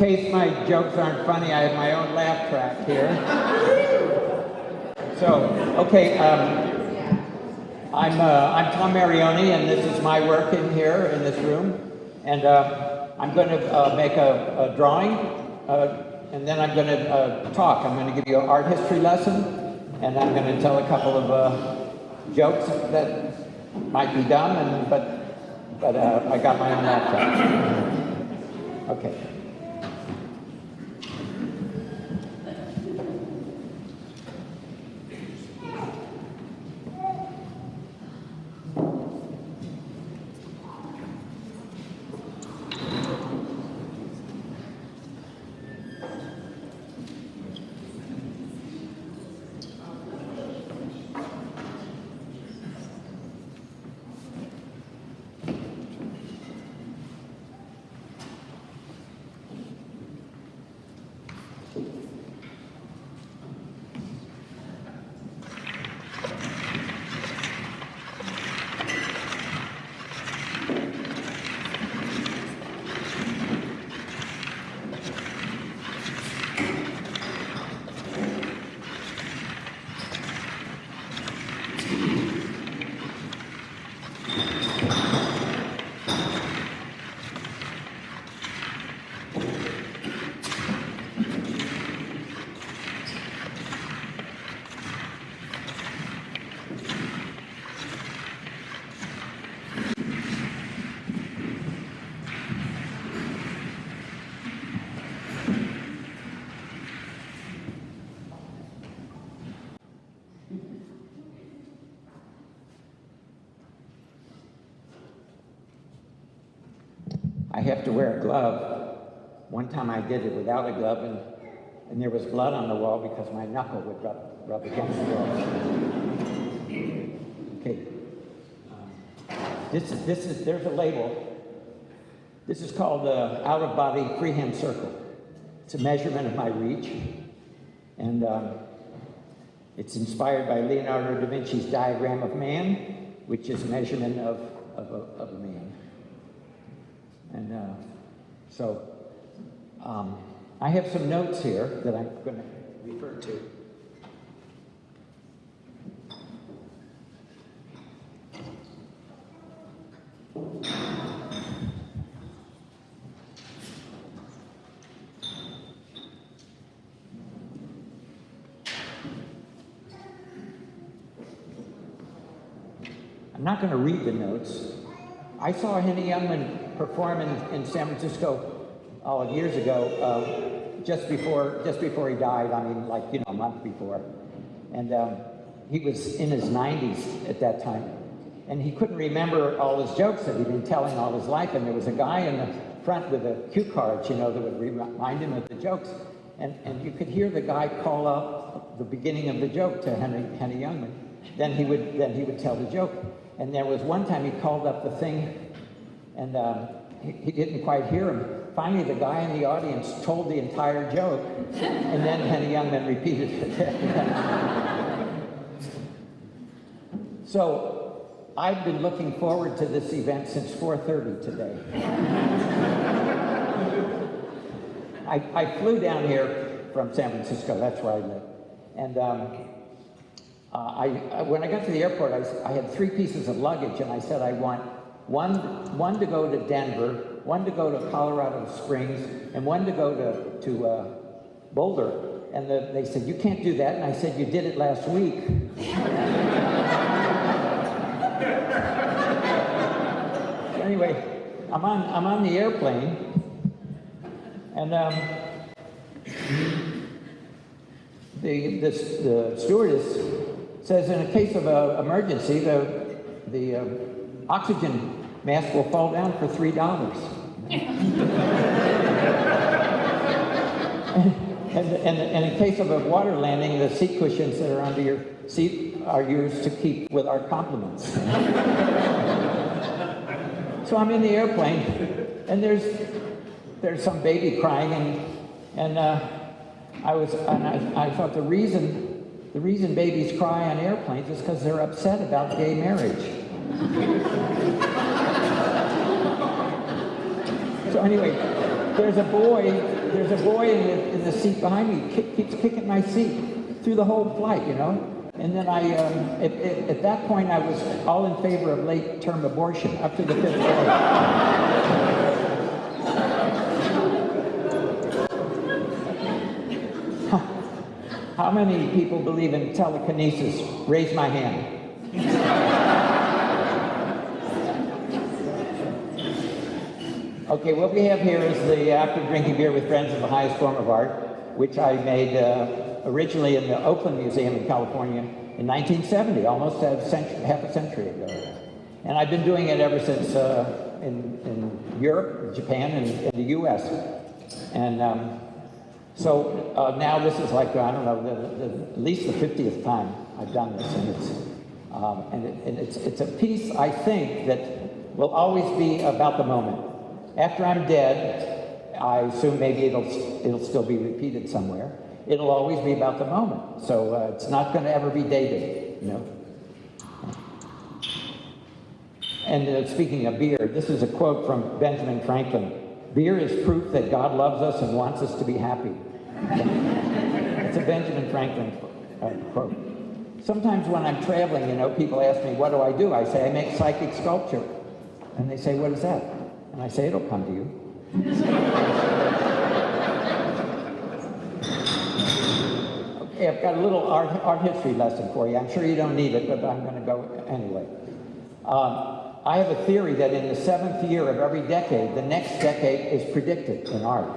case my jokes aren't funny, I have my own laugh track here. So, okay, um, I'm, uh, I'm Tom Marioni, and this is my work in here in this room. And uh, I'm going to uh, make a, a drawing, uh, and then I'm going to uh, talk. I'm going to give you an art history lesson, and I'm going to tell a couple of uh, jokes that might be dumb, and, but, but I got my own laptop. Okay. I have to wear a glove. One time I did it without a glove, and, and there was blood on the wall because my knuckle would rub, rub against the wall. Okay. Um, this is, this is, there's a label. This is called the out-of-body freehand circle. It's a measurement of my reach. And um, it's inspired by Leonardo da Vinci's diagram of man, which is a measurement of, of, a, of a man. And uh, so um, I have some notes here that I'm going to refer to. I'm not going to read the notes. I saw Henny Youngman perform in, in San Francisco oh, years ago, uh, just before just before he died. I mean, like you know, a month before, and um, he was in his 90s at that time, and he couldn't remember all his jokes that he'd been telling all his life. And there was a guy in the front with a cue cards, you know, that would remind him of the jokes, and and you could hear the guy call out the beginning of the joke to Henry Henry Youngman. Then he would then he would tell the joke. And there was one time he called up the thing, and um, he, he, didn't quite hear him. Finally, the guy in the audience told the entire joke, and then Henny Youngman repeated it. so, I've been looking forward to this event since 4.30 today. I, I, flew down here from San Francisco, that's where I live. And um, uh, I, when I got to the airport, I, I, had three pieces of luggage, and I said I want one, one to go to Denver, one to go to Colorado Springs, and one to go to, to uh, Boulder. And the, they said, you can't do that. And I said, you did it last week. anyway, I'm on, I'm on the airplane, and um, the, this, the stewardess says in a case of an emergency, the, the uh, oxygen mask will fall down for $3. and, and, and, in case of a water landing, the seat cushions that are under your seat are used to keep with our compliments. so I'm in the airplane, and there's, there's some baby crying, and, and uh, I was, and I, I thought the reason the reason babies cry on airplanes is because they're upset about gay marriage. So anyway, there's a boy there's a boy in the, in the seat behind me, kick, keeps kicking my seat through the whole flight, you know? And then I, um, at, at, at that point, I was all in favor of late term abortion up to the fifth grade. How many people believe in telekinesis? Raise my hand. Okay, what we have here is the Act of Drinking Beer with Friends of the Highest Form of Art, which I made uh, originally in the Oakland Museum in California in 1970, almost a century, half a century ago. And I've been doing it ever since uh, in, in Europe, Japan, and in the U.S. And um, so uh, now this is like, I don't know, the, the, at least the 50th time I've done this. And, it's, um, and, it, and it's, it's a piece, I think, that will always be about the moment. After I'm dead, I assume maybe it'll, it'll still be repeated somewhere. It'll always be about the moment. So uh, it's not going to ever be dated, you know. And uh, speaking of beer, this is a quote from Benjamin Franklin. Beer is proof that God loves us and wants us to be happy. it's a Benjamin Franklin uh, quote. Sometimes when I'm traveling, you know, people ask me, what do I do? I say, I make psychic sculpture. And they say, what is that? And I say, it'll come to you. okay, I've got a little art, art history lesson for you. I'm sure you don't need it, but I'm going to go anyway. Um, I have a theory that in the seventh year of every decade, the next decade is predicted in art.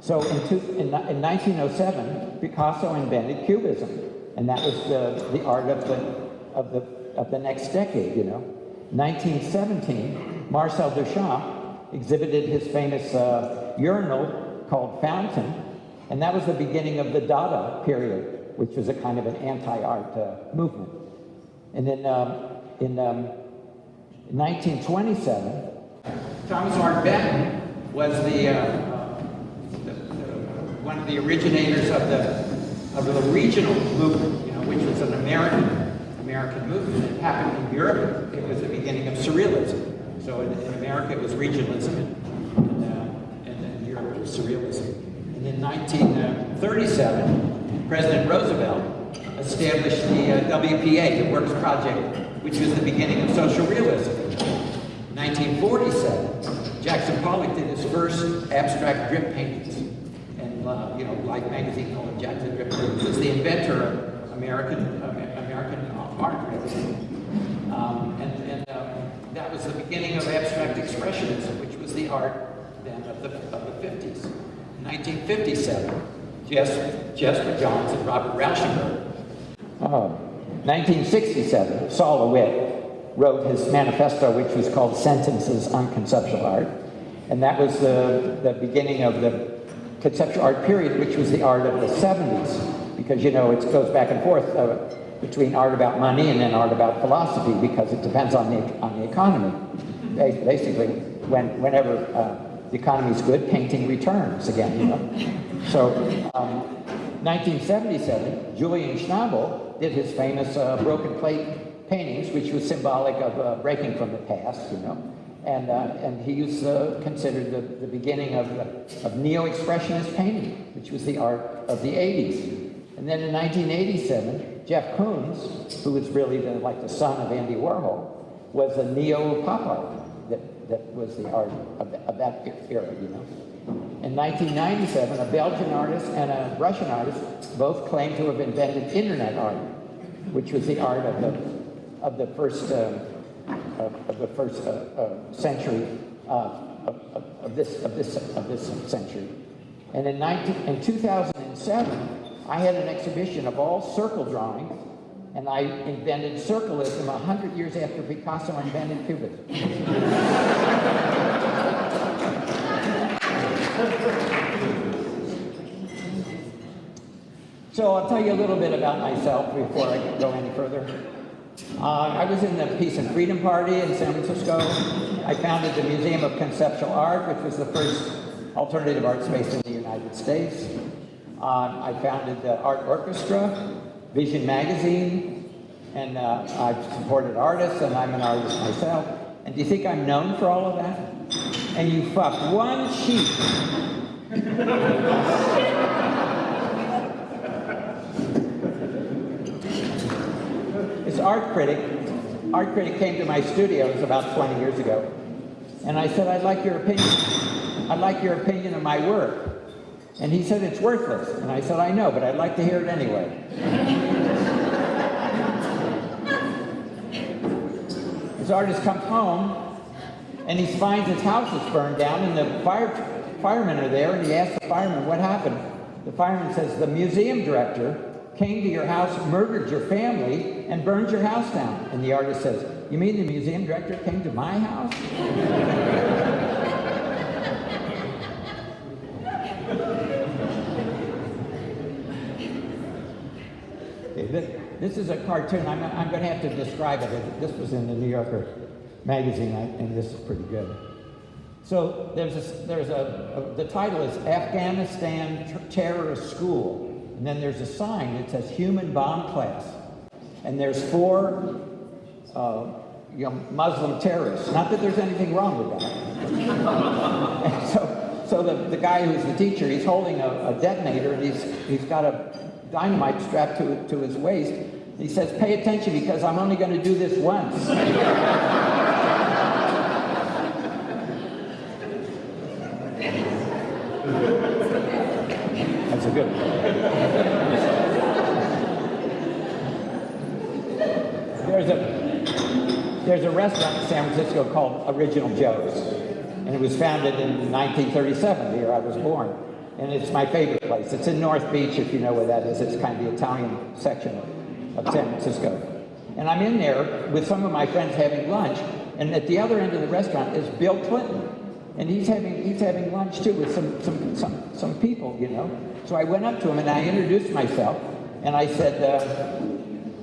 So in, two, in, in 1907, Picasso invented Cubism, and that was the, the art of the, of, the, of the next decade, you know. 1917, Marcel Duchamp exhibited his famous uh, urinal called Fountain, and that was the beginning of the Dada period, which was a kind of an anti-art uh, movement. And then um, in um, 1927, Thomas Hart Benton was the, uh, the, the, one of the originators of the of the regional movement, you know, which was an American American movement. It happened in Europe. It was the beginning of surrealism. So in, in America, it was regionalism, and, uh, and in Europe, it was surrealism. And in 1937, President Roosevelt established the uh, WPA, the Works Project which was the beginning of social realism. 1947, Jackson Pollock did his first abstract drip paintings. And, uh, you know, Life magazine called him Jackson Drip. He was the inventor of American, uh, American art Um, and that was the beginning of abstract expressionism, which was the art then of the, of the 50s. 1957, Jasper, Jasper Johns and Robert Rauschenberg. Oh. 1967, Sol LeWitt wrote his manifesto, which was called Sentences on Conceptual Art. And that was the, the beginning of the conceptual art period, which was the art of the 70s. Because, you know, it goes back and forth uh, between art about money and then art about philosophy, because it depends on the, on the economy. Basically, when, whenever uh, the economy is good, painting returns again, you know. So, um, 1977, Julian Schnabel did his famous uh, broken plate paintings, which was symbolic of uh, breaking from the past, you know. And, uh, and he was uh, considered the, the beginning of, of neo-expressionist painting, which was the art of the 80s. And then in 1987, Jeff Koons, who was really the, like the son of Andy Warhol, was a neo-pop art that, that was the art of, the, of that era, you know. In 1997, a Belgian artist and a Russian artist both claimed to have invented internet art, which was the art of the, of the first, uh, of, of, the first uh, uh, century uh, of, of, this, of, this, of this century. And in, 19, in 2007, I had an exhibition of all circle drawings, and I invented circleism 100 years after Picasso invented cubism. So I'll tell you a little bit about myself before I go any further. Uh, I was in the Peace and Freedom Party in San Francisco. I founded the Museum of Conceptual Art, which was the first alternative art space in the United States. Uh, I founded the Art Orchestra, Vision Magazine, and uh, I've supported artists, and I'm an artist myself. And do you think I'm known for all of that? And you fuck one sheep this art critic, art critic came to my studio, it was about 20 years ago, and I said, I'd like your opinion. I'd like your opinion of my work. And he said, it's worthless. And I said, I know, but I'd like to hear it anyway. This artist comes home, and he finds his house is burned down, and the fire, firemen are there, and he asks the fireman, what happened? The fireman says, the museum director came to your house, murdered your family, and burned your house down. And the artist says, you mean the museum director came to my house? This, is a cartoon. I'm, I'm going to have to describe it. This was in the New Yorker magazine, and this is pretty good. So there's a, there's a, a the title is Afghanistan Terrorist School. And then there's a sign that says human bomb class. And there's four uh, you know, Muslim terrorists. Not that there's anything wrong with that. so so the, the guy who's the teacher, he's holding a, a detonator and he's, he's got a dynamite strapped to, to his waist. He says, pay attention because I'm only going to do this once. That's a good one. There's a, there's a restaurant in San Francisco called Original Joe's. And it was founded in 1937, the year I was born. And it's my favorite place. It's in North Beach, if you know where that is. It's kind of the Italian section of San Francisco. And I'm in there with some of my friends having lunch. And at the other end of the restaurant is Bill Clinton. And he's having, he's having lunch too with some, some, some, some people, you know. So I went up to him and I introduced myself. And I said, uh,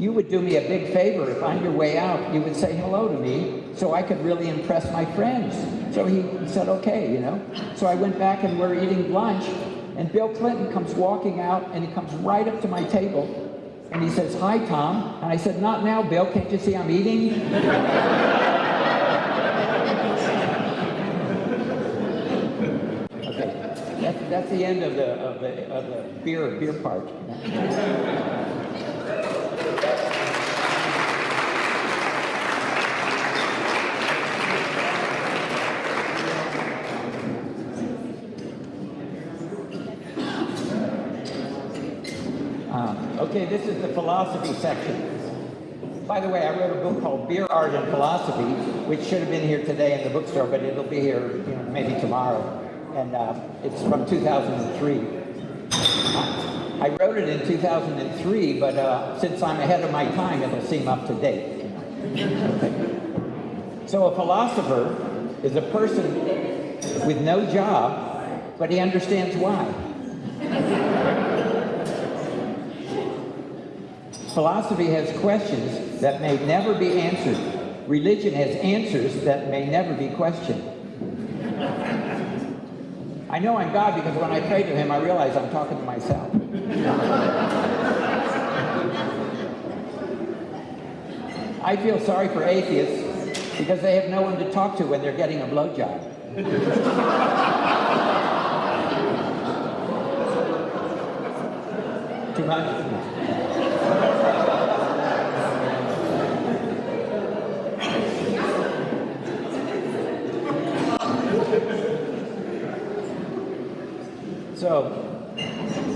you would do me a big favor if on your way out you would say hello to me so I could really impress my friends. So he said, okay, you know. So I went back and we're eating lunch and Bill Clinton comes walking out and he comes right up to my table and he says, hi, Tom. And I said, not now, Bill. Can't you see I'm eating? Okay. That's the end of the of the of the beer beer part. Um, okay, this is the philosophy section. By the way, I wrote a book called Beer, Art, and Philosophy, which should have been here today in the bookstore, but it'll be here you know, maybe tomorrow and uh, it's from 2003. I wrote it in 2003, but uh, since I'm ahead of my time, it'll seem up to date. So a philosopher is a person with no job, but he understands why. Philosophy has questions that may never be answered. Religion has answers that may never be questioned. I know I'm God because when I pray to him, I realize I'm talking to myself. I feel sorry for atheists because they have no one to talk to when they're getting a blowjob. Too much? So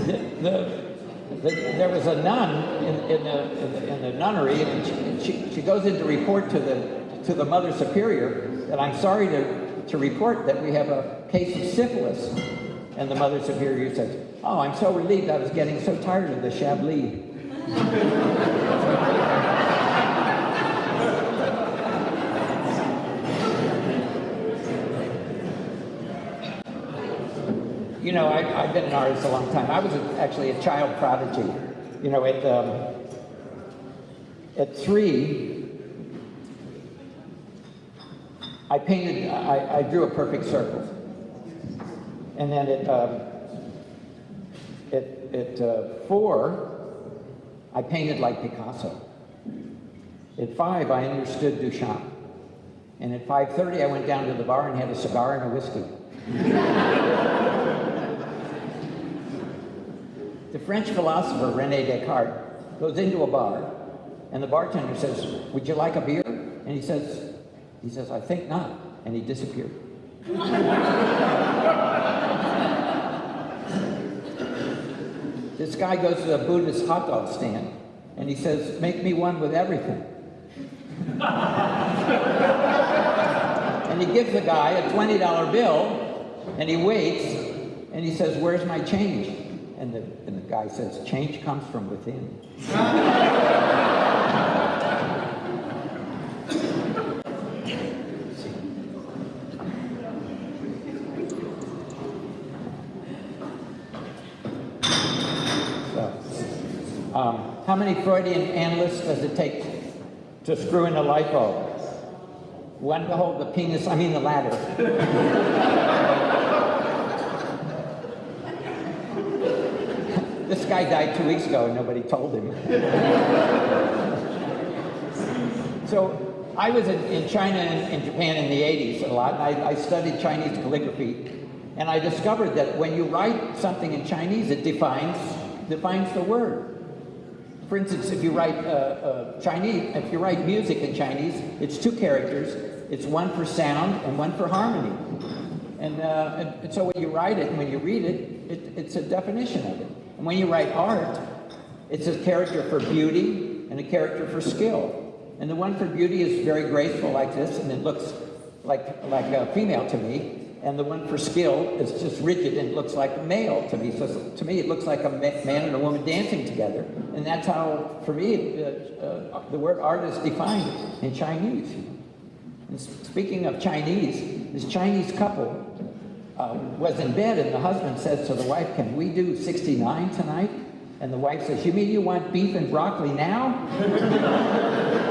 the, the, the, there was a nun in, in, the, in the nunnery, and she, she, she, goes in to report to the, to the Mother Superior that I'm sorry to, to report that we have a case of syphilis. And the Mother Superior says, oh, I'm so relieved I was getting so tired of the Chablis. you know, I, have been an artist a long time. I was a, actually a child prodigy. You know, at, um, at three, I painted, I, I drew a perfect circle. And then at, um, at, at uh, four, I painted like Picasso. At five, I understood Duchamp. And at 5.30, I went down to the bar and had a cigar and a whiskey. the French philosopher Rene Descartes goes into a bar, and the bartender says, "Would you like a beer?" And he says, "He says I think not," and he disappeared. this guy goes to a Buddhist hot dog stand, and he says, "Make me one with everything." and he gives the guy a $20 bill, and he waits, and he says, where's my change? And the, and the guy says, change comes from within. So, um, how many Freudian analysts does it take to screw in a light bulb? One to hold the penis, I mean the ladder. This guy died two weeks ago and nobody told him. so I was in, in China and in Japan in the 80s a lot, and I, I studied Chinese calligraphy. And I discovered that when you write something in Chinese, it defines, defines the word. For instance, if you write uh, uh, Chinese, if you write music in Chinese, it's two characters. It's one for sound and one for harmony. And, uh, and, and so when you write it and when you read it, it, it's a definition of it. And when you write art, it's a character for beauty and a character for skill. And the one for beauty is very graceful like this, and it looks like, like a female to me and the one for skill is just rigid and looks like a male to me. So to me, it looks like a man and a woman dancing together. And that's how, for me, uh, uh, the word art is defined in Chinese. And speaking of Chinese, this Chinese couple uh, was in bed and the husband says to the wife, can we do 69 tonight? And the wife says, you mean you want beef and broccoli now?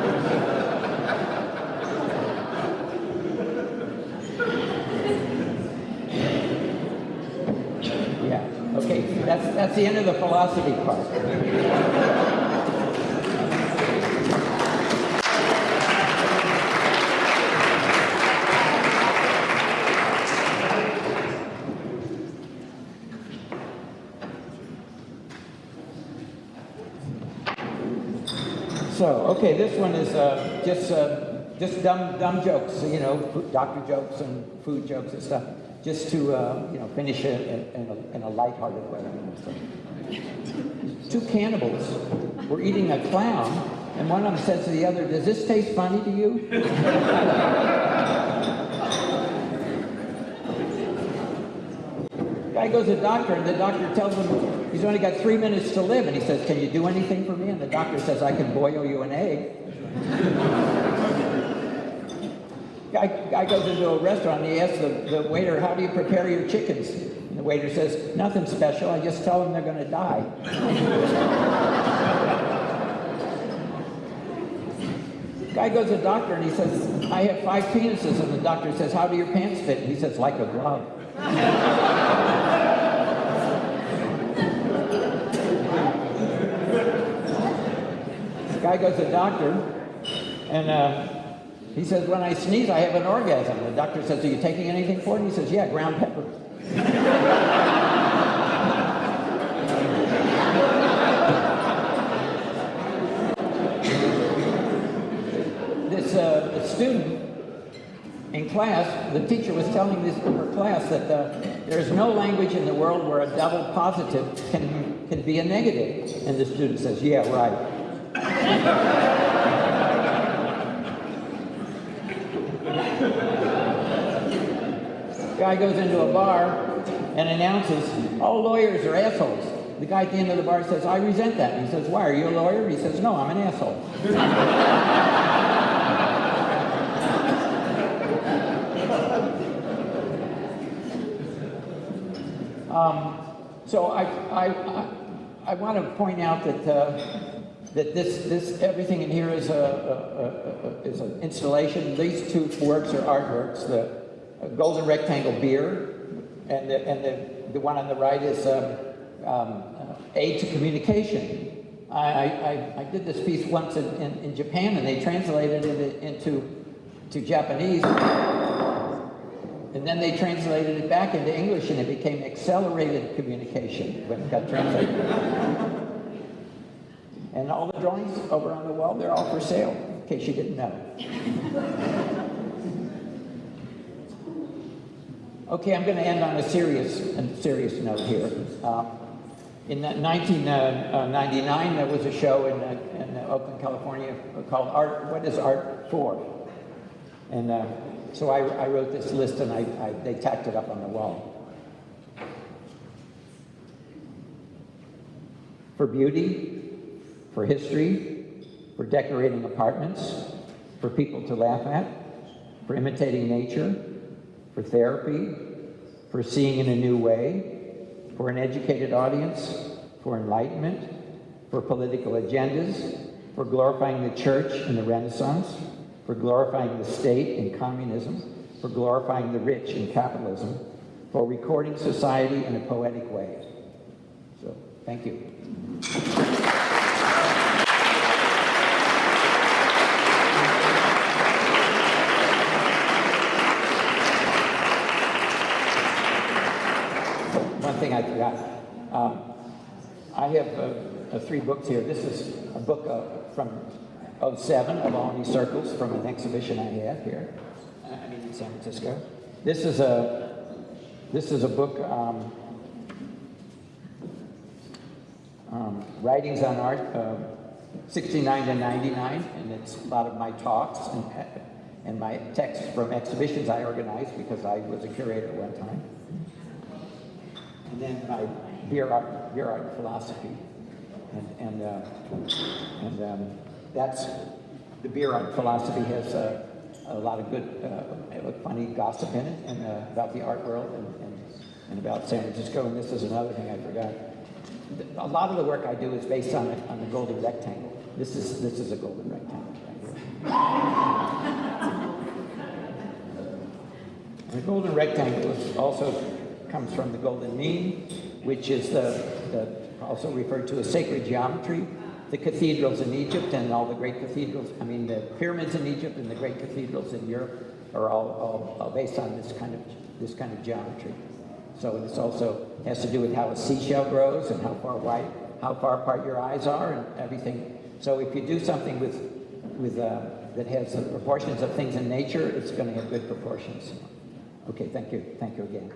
Yeah, okay, that's, that's the end of the philosophy part. So, okay, this one is uh, just uh, just dumb dumb jokes, you know, doctor jokes and food jokes and stuff just to uh, you know finish it in, in, a, in a lighthearted way. Two cannibals were eating a clown, and one of them says to the other, "Does this taste funny to you?" Guy goes to the doctor, and the doctor tells him he's only got three minutes to live, and he says, "Can you do anything for me?" And the doctor says, "I can boil you an egg." Guy, guy goes into a restaurant and he asks the, the waiter, how do you prepare your chickens? And the waiter says, nothing special, I just tell them they're going to die. Guy goes to the doctor and he says, I have five penises. And the doctor says, how do your pants fit? And he says, like a glove. Guy goes to the doctor and uh, he says, when I sneeze, I have an orgasm. The doctor says, are you taking anything for it? He says, yeah, ground pepper. this uh, student in class, the teacher was telling this her class that uh, there's no language in the world where a double positive can, can be a negative. And the student says, yeah, right. Guy goes into a bar and announces, all lawyers are assholes. The guy at the end of the bar says, I resent that. And he says, why, are you a lawyer? He says, no, I'm an asshole. um, so I, I, I, I, want to point out that, uh, that this, this, everything in here is, a, a, a, is an installation. These two works are artworks. The, golden rectangle beer, and the, and the, the one on the right is um, um, uh, aid to communication. I, I, I, did this piece once in, in, in Japan, and they translated it into to Japanese. And then they translated it back into English and it became accelerated communication when it got translated. And all the drawings over on the wall, they're all for sale, in case you didn't know. okay, I'm going to end on a serious, a serious note here. Um, in 1999, there was a show in, uh, in Oakland, California called Art, What is Art For? And uh, so I, I, wrote this list and I, I, they tacked it up on the wall. For beauty, for history, for decorating apartments, for people to laugh at, for imitating nature, for therapy, for seeing in a new way, for an educated audience, for enlightenment, for political agendas, for glorifying the church in the Renaissance, for glorifying the state in communism, for glorifying the rich in capitalism, for recording society in a poetic way. So, thank you. One thing I forgot. Um, I have uh, uh, three books here. This is a book uh, from 07 of Alani Circles from an exhibition I have here, uh, I mean in San Francisco. This is a, this is a book, um, um, Writings on Art, uh, 69 to 99, and it's a lot of my talks and, and my texts from exhibitions I organized because I was a curator at one time. And then my beer art, philosophy. And, and, uh, and um, that's, the beer art philosophy has uh, a lot of good, uh, funny gossip in it and uh, about the art world and, and, and, about San Francisco. And this is another thing I forgot. A lot of the work I do is based on, the, on the golden rectangle. This is, this is a golden rectangle right here. the golden rectangle is also comes from the golden mean, which is the, the also referred to as sacred geometry, the cathedrals in Egypt and all the great cathedrals, I mean the pyramids in Egypt and the great cathedrals in Europe are all, all, all based on this kind of this kind of geometry. So this also has to do with how a seashell grows and how far wide, how far apart your eyes are and everything. So if you do something with, with uh, that has the proportions of things in nature, it's going to have good proportions. Okay, thank you. Thank you again.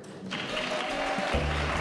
Thank you.